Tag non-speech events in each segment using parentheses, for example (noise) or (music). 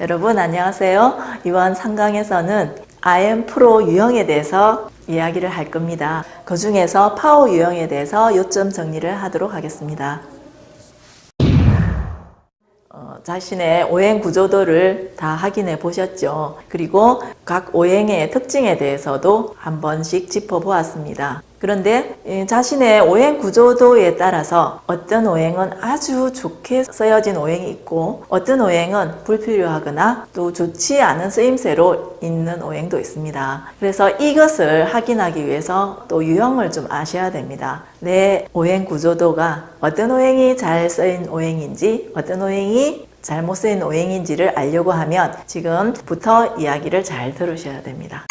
여러분 안녕하세요. 이번 상강에서는 IM 프로 유형에 대해서 이야기를 할 겁니다. 그 중에서 파워 유형에 대해서 요점 정리를 하도록 하겠습니다. 어, 자신의 오행 구조도를 다 확인해 보셨죠. 그리고 각 오행의 특징에 대해서도 한 번씩 짚어보았습니다. 그런데 이 자신의 오행 구조도에 따라서 어떤 오행은 아주 좋게 쓰여진 오행이 있고 어떤 오행은 불필요하거나 또 좋지 않은 쓰임새로 있는 오행도 있습니다. 그래서 이것을 확인하기 위해서 또 유형을 좀 아셔야 됩니다. 내 오행 구조도가 어떤 오행이 잘 쓰인 오행인지 어떤 오행이 잘못 쓰인 오행인지를 알려고 하면 지금부터 이야기를 잘 들으셔야 됩니다.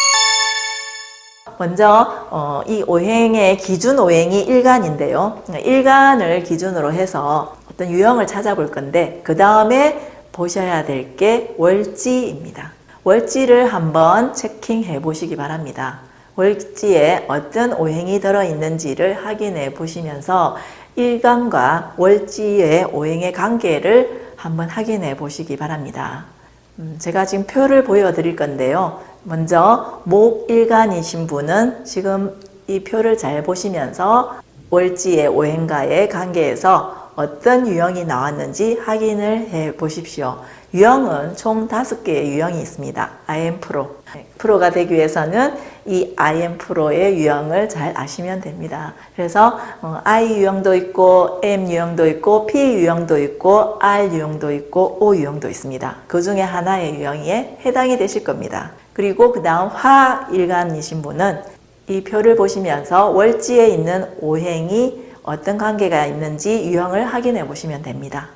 먼저 어, 이 오행의 기준 오행이 일간인데요. 일간을 기준으로 해서 어떤 유형을 찾아볼 건데 그 다음에 보셔야 될 게 월지입니다. 월지를 한번 체킹해 보시기 바랍니다. 월지에 어떤 오행이 들어있는지를 확인해 보시면서 일간과 월지의 오행의 관계를 한번 확인해 보시기 바랍니다. 음, 제가 지금 표를 보여드릴 건데요. 먼저 목일간이신 분은 지금 이 표를 잘 보시면서 월지의 오행과의 관계에서 어떤 유형이 나왔는지 확인을 해 보십시오. 유형은 총 다섯 개의 유형이 있습니다. IM 프로. 프로가 되기 위해서는 이 IM 프로의 유형을 잘 아시면 됩니다. 그래서 어, I 유형도 있고 M 유형도 있고 P 유형도 있고 R 유형도 있고 O 유형도 있습니다. 그 중에 하나의 유형에 해당이 되실 겁니다. 그리고 그 다음 화일간이신 분은 이 표를 보시면서 월지에 있는 오행이 어떤 관계가 있는지 유형을 확인해 보시면 됩니다.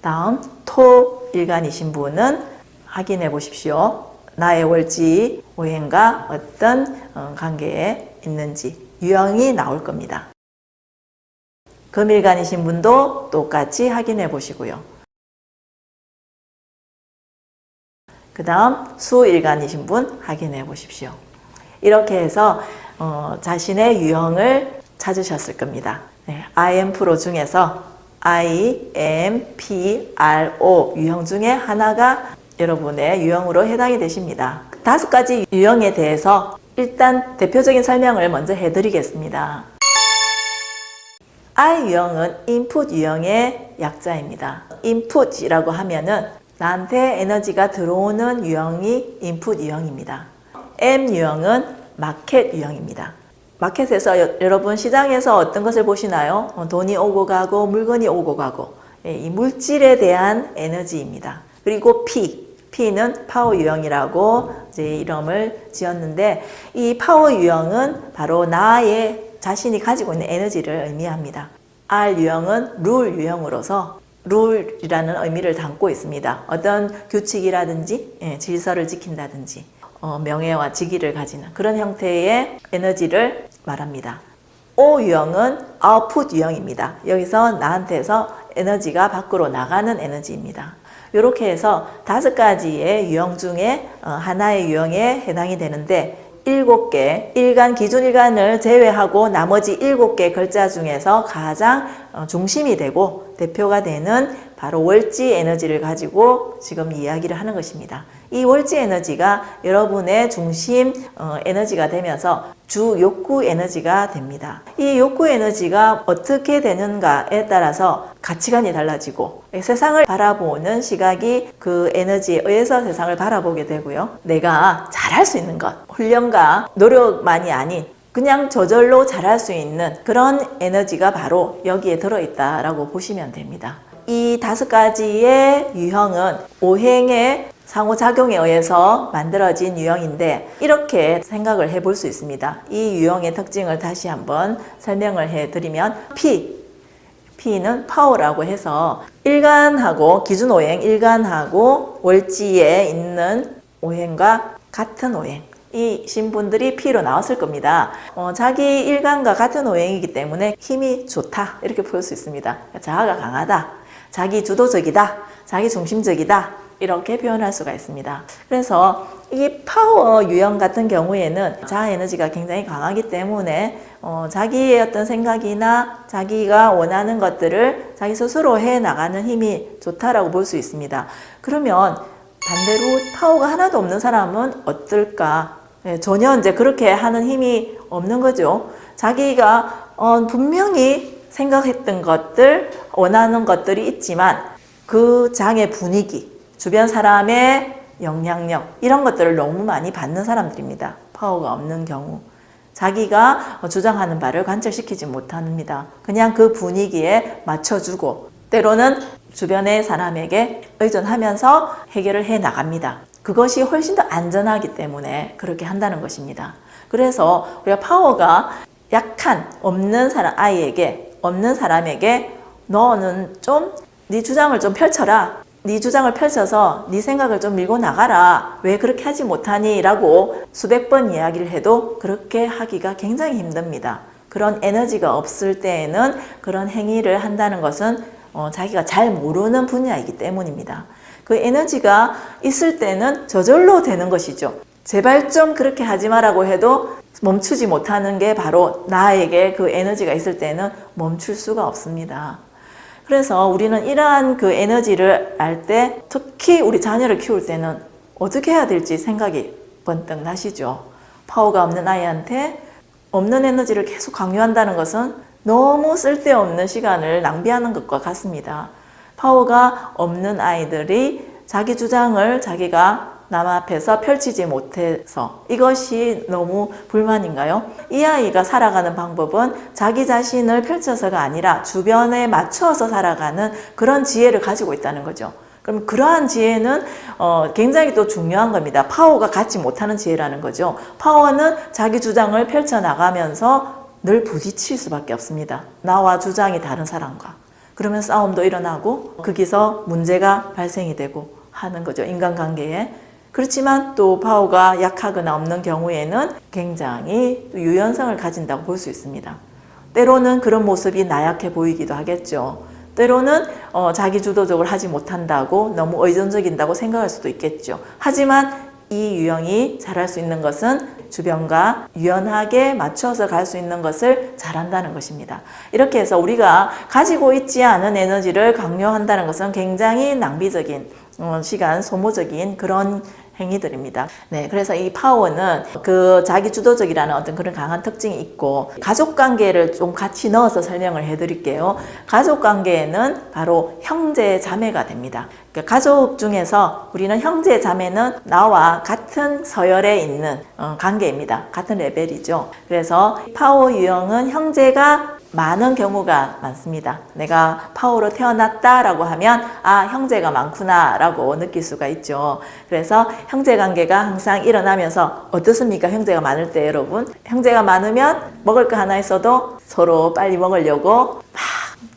다음 토일간이신 분은 확인해 보십시오. 나의 월지 오행과 어떤 어, 관계에 있는지 유형이 나올 겁니다. 금일간이신 분도 똑같이 확인해 보시고요. 그 다음 수일간이신 분 확인해 보십시오. 이렇게 해서 어, 자신의 유형을 찾으셨을 겁니다. 네, IM 프로 중에서 I, M, P, R, O 유형 중에 하나가 여러분의 유형으로 해당이 되십니다. 다섯 가지 유형에 대해서 일단 대표적인 설명을 먼저 해드리겠습니다. I 유형은 인풋 유형의 약자입니다. 인풋이라고 하면은 나한테 에너지가 들어오는 유형이 인풋 유형입니다. M 유형은 마켓 유형입니다. 마켓에서 여, 여러분 시장에서 어떤 것을 보시나요? 어, 돈이 오고 가고 물건이 오고 가고 예, 이 물질에 대한 에너지입니다. 그리고 P, P는 파워 유형이라고 이제 이름을 지었는데 이 파워 유형은 바로 나의 자신이 가지고 있는 에너지를 의미합니다. R 유형은 룰 유형으로서 룰이라는 의미를 담고 있습니다. 어떤 규칙이라든지 예, 질서를 지킨다든지 어, 명예와 직위를 가지는 그런 형태의 에너지를 말합니다. O 유형은 아웃풋 유형입니다. 여기서 나한테서 에너지가 밖으로 나가는 에너지입니다. 이렇게 해서 다섯 가지의 유형 중에 어, 하나의 유형에 해당이 되는데 일곱 개, 일간, 기준 일간을 제외하고 나머지 일곱 개 글자 중에서 가장 어, 중심이 되고 대표가 되는 바로 월지 에너지를 가지고 지금 이야기를 하는 것입니다. 이 월지 에너지가 여러분의 중심 어, 에너지가 되면서 주 욕구 에너지가 됩니다. 이 욕구 에너지가 어떻게 되는가에 따라서 가치관이 달라지고 세상을 바라보는 시각이 그 에너지에 의해서 세상을 바라보게 되고요. 내가 잘할 수 있는 것, 훈련과 노력만이 아닌 그냥 저절로 잘할 수 있는 그런 에너지가 바로 여기에 들어있다라고 보시면 됩니다. 이 다섯 가지의 유형은 오행의 상호작용에 의해서 만들어진 유형인데 이렇게 생각을 해볼 수 있습니다. 이 유형의 특징을 다시 한번 설명을 해드리면 P, P는 파워라고 해서 일간하고 기준 오행, 일간하고 월지에 있는 오행과 같은 오행 이 신 분들이 P로 나왔을 겁니다. 어, 자기 일간과 같은 오행이기 때문에 힘이 좋다 이렇게 볼 수 있습니다. 자아가 강하다, 자기 주도적이다, 자기 중심적이다 이렇게 표현할 수가 있습니다. 그래서 이 파워 유형 같은 경우에는 자아 에너지가 굉장히 강하기 때문에 어, 자기의 어떤 생각이나 자기가 원하는 것들을 자기 스스로 해 나가는 힘이 좋다라고 볼 수 있습니다. 그러면 반대로 파워가 하나도 없는 사람은 어떨까? 네, 전혀 이제 그렇게 하는 힘이 없는 거죠. 자기가 어, 분명히 생각했던 것들, 원하는 것들이 있지만 그 장의 분위기, 주변 사람의 영향력 이런 것들을 너무 많이 받는 사람들입니다. 파워가 없는 경우. 자기가 주장하는 바를 관철시키지 못합니다. 그냥 그 분위기에 맞춰주고 때로는 주변의 사람에게 의존하면서 해결을 해 나갑니다. 그것이 훨씬 더 안전하기 때문에 그렇게 한다는 것입니다. 그래서 우리가 파워가 약한 없는 사람 아이에게 없는 사람에게 너는 좀 네 주장을 좀 펼쳐라. 네 주장을 펼쳐서 네 생각을 좀 밀고 나가라. 왜 그렇게 하지 못하니? 라고 수백 번 이야기를 해도 그렇게 하기가 굉장히 힘듭니다. 그런 에너지가 없을 때에는 그런 행위를 한다는 것은 어, 자기가 잘 모르는 분야이기 때문입니다. 그 에너지가 있을 때는 저절로 되는 것이죠. 제발 좀 그렇게 하지 마라고 해도 멈추지 못하는 게 바로 나에게 그 에너지가 있을 때는 멈출 수가 없습니다. 그래서 우리는 이러한 그 에너지를 알 때 특히 우리 자녀를 키울 때는 어떻게 해야 될지 생각이 번뜩 나시죠. 파워가 없는 아이한테 없는 에너지를 계속 강요한다는 것은 너무 쓸데없는 시간을 낭비하는 것과 같습니다. 파워가 없는 아이들이 자기 주장을 자기가 남 앞에서 펼치지 못해서 이것이 너무 불만인가요? 이 아이가 살아가는 방법은 자기 자신을 펼쳐서가 아니라 주변에 맞춰서 살아가는 그런 지혜를 가지고 있다는 거죠. 그럼 그러한 지혜는 어, 굉장히 또 중요한 겁니다. 파워가 갖지 못하는 지혜라는 거죠. 파워는 자기 주장을 펼쳐나가면서 늘 부딪힐 수밖에 없습니다. 나와 주장이 다른 사람과. 그러면 싸움도 일어나고 거기서 문제가 발생이 되고 하는 거죠. 인간관계에. 그렇지만 또 파워가 약하거나 없는 경우에는 굉장히 유연성을 가진다고 볼 수 있습니다. 때로는 그런 모습이 나약해 보이기도 하겠죠. 때로는 어, 자기 주도적으로 하지 못한다고 너무 의존적인다고 생각할 수도 있겠죠. 하지만 이 유형이 잘할 수 있는 것은 주변과 유연하게 맞춰서 갈 수 있는 것을 잘한다는 것입니다. 이렇게 해서 우리가 가지고 있지 않은 에너지를 강요한다는 것은 굉장히 낭비적인 어, 시간 소모적인 그런 행위들입니다. 네, 그래서 이 파워는 그 자기 주도적이라는 어떤 그런 강한 특징이 있고 가족 관계를 좀 같이 넣어서 설명을 해드릴게요. 가족 관계에는 바로 형제 자매가 됩니다. 그러니까 가족 중에서 우리는 형제 자매는 나와 같은 서열에 있는 어, 관계입니다. 같은 레벨이죠. 그래서 파워 유형은 형제가 많은 경우가 많습니다. 내가 파워로 태어났다라고 하면 아 형제가 많구나 라고 느낄 수가 있죠. 그래서 형제 관계가 항상 일어나면서 어떻습니까? 형제가 많을 때 여러분 형제가 많으면 먹을 거 하나 있어도 서로 빨리 먹으려고 막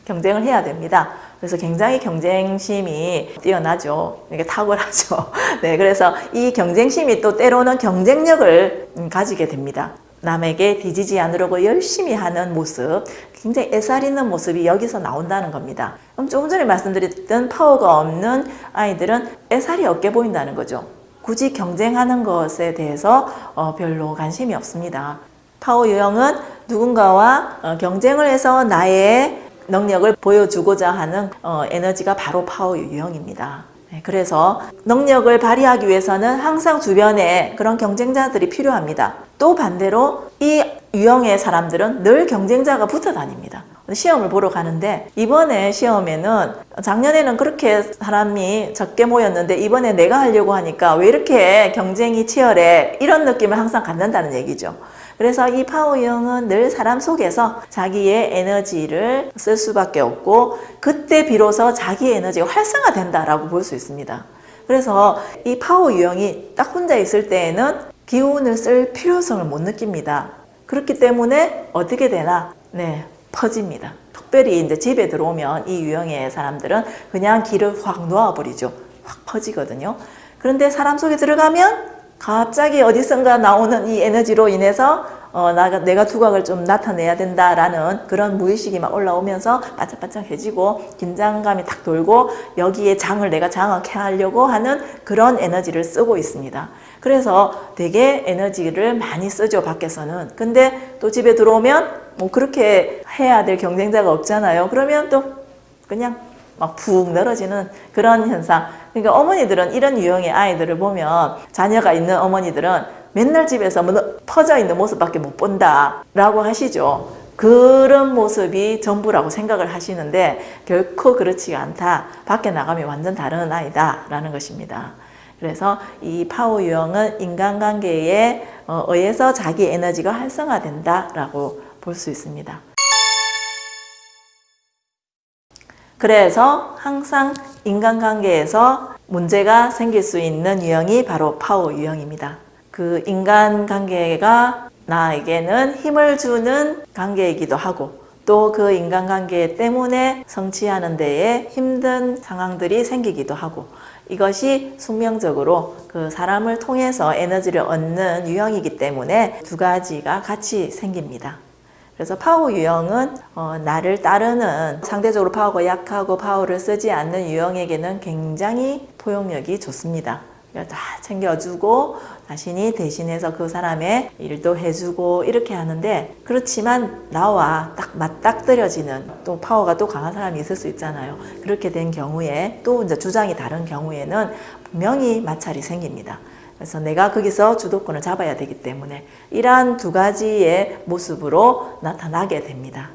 경쟁을 해야 됩니다. 그래서 굉장히 경쟁심이 뛰어나죠. 이게 탁월하죠. (laughs) 네, 그래서 이 경쟁심이 또 때로는 경쟁력을 음, 가지게 됩니다. 남에게 뒤지지 않으려고 열심히 하는 모습, 굉장히 애살 있는 모습이 여기서 나온다는 겁니다. 그럼 조금 전에 말씀드렸던 파워가 없는 아이들은 애살이 없게 보인다는 거죠. 굳이 경쟁하는 것에 대해서 어, 별로 관심이 없습니다. 파워 유형은 누군가와 어, 경쟁을 해서 나의 능력을 보여주고자 하는 어, 에너지가 바로 파워 유형입니다. 네, 그래서 능력을 발휘하기 위해서는 항상 주변에 그런 경쟁자들이 필요합니다. 또 반대로 이 유형의 사람들은 늘 경쟁자가 붙어 다닙니다. 시험을 보러 가는데 이번에 시험에는 작년에는 그렇게 사람이 적게 모였는데 이번에 내가 하려고 하니까 왜 이렇게 경쟁이 치열해 이런 느낌을 항상 갖는다는 얘기죠. 그래서 이 파워형은 늘 사람 속에서 자기의 에너지를 쓸 수밖에 없고 그때 비로소 자기의 에너지가 활성화된다라고 볼 수 있습니다. 그래서 이 파워 유형이 딱 혼자 있을 때에는 기운을 쓸 필요성을 못 느낍니다. 그렇기 때문에 어떻게 되나? 네, 퍼집니다. 특별히 이제 집에 들어오면 이 유형의 사람들은 그냥 길을 확 놓아버리죠. 확 퍼지거든요. 그런데 사람 속에 들어가면 갑자기 어디선가 나오는 이 에너지로 인해서 어, 나가, 내가 두각을 좀 나타내야 된다라는 그런 무의식이 막 올라오면서 반짝반짝해지고 긴장감이 탁 돌고 여기에 장을 내가 장악해 하려고 하는 그런 에너지를 쓰고 있습니다. 그래서 되게 에너지를 많이 쓰죠, 밖에서는. 근데 또 집에 들어오면 뭐 그렇게 해야 될 경쟁자가 없잖아요. 그러면 또 그냥 막 푹 늘어지는 그런 현상. 그러니까 어머니들은 이런 유형의 아이들을 보면 자녀가 있는 어머니들은 맨날 집에서 뭐 퍼져 있는 모습밖에 못 본다 라고 하시죠. 그런 모습이 전부라고 생각을 하시는데 결코 그렇지가 않다. 밖에 나가면 완전 다른 아이다 라는 것입니다. 그래서 이 파워 유형은 인간관계에 어, 의해서 자기 에너지가 활성화된다 라고 볼 수 있습니다. 그래서 항상 인간관계에서 문제가 생길 수 있는 유형이 바로 파워 유형입니다. 그 인간관계가 나에게는 힘을 주는 관계이기도 하고 또 그 인간관계 때문에 성취하는 데에 힘든 상황들이 생기기도 하고 이것이 숙명적으로 그 사람을 통해서 에너지를 얻는 유형이기 때문에 두 가지가 같이 생깁니다. 그래서 파워 유형은 어, 나를 따르는 상대적으로 파워가 약하고 파워를 쓰지 않는 유형에게는 굉장히 포용력이 좋습니다. 다 챙겨주고 자신이 대신해서 그 사람의 일도 해주고 이렇게 하는데 그렇지만 나와 딱 맞닥뜨려지는 또 파워가 또 강한 사람이 있을 수 있잖아요. 그렇게 된 경우에 또 이제 주장이 다른 경우에는 분명히 마찰이 생깁니다. 그래서 내가 거기서 주도권을 잡아야 되기 때문에 이러한 두 가지의 모습으로 나타나게 됩니다.